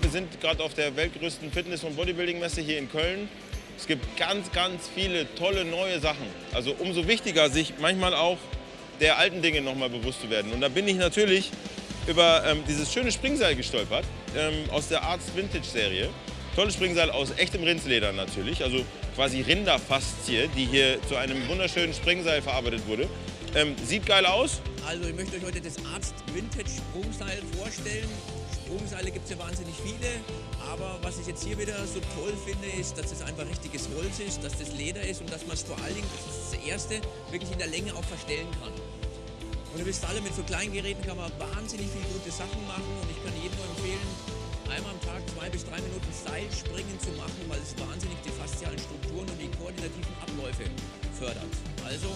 Wir sind gerade auf der weltgrößten Fitness- und Bodybuilding-Messe hier in Köln. Es gibt ganz, ganz viele tolle neue Sachen. Also umso wichtiger, sich manchmal auch der alten Dinge noch mal bewusst zu werden. Und da bin ich natürlich über ähm, dieses schöne Springseil gestolpert ähm, aus der Arzt Vintage Serie. Tolles Springseil aus echtem Rindsleder natürlich, also quasi Rinderfaszie, die hier zu einem wunderschönen Springseil verarbeitet wurde. Ähm, sieht geil aus. Also ich möchte euch heute das Arzt Vintage Sprungseil vorstellen. Sprungseile gibt es ja wahnsinnig viele, aber was ich jetzt hier wieder so toll finde, ist, dass es einfach richtiges Holz ist, dass das Leder ist und dass man es vor allen Dingen, das ist das Erste, wirklich in der Länge auch verstellen kann. Und ihr wisst alle, mit so kleinen Geräten kann man wahnsinnig viele gute Sachen machen und ich kann jedem nur empfehlen, einmal am Tag zwei bis drei Minuten Seilspringen zu machen, weil es wahnsinnig die faszialen Strukturen und die koordinativen Abläufe fördert. Also,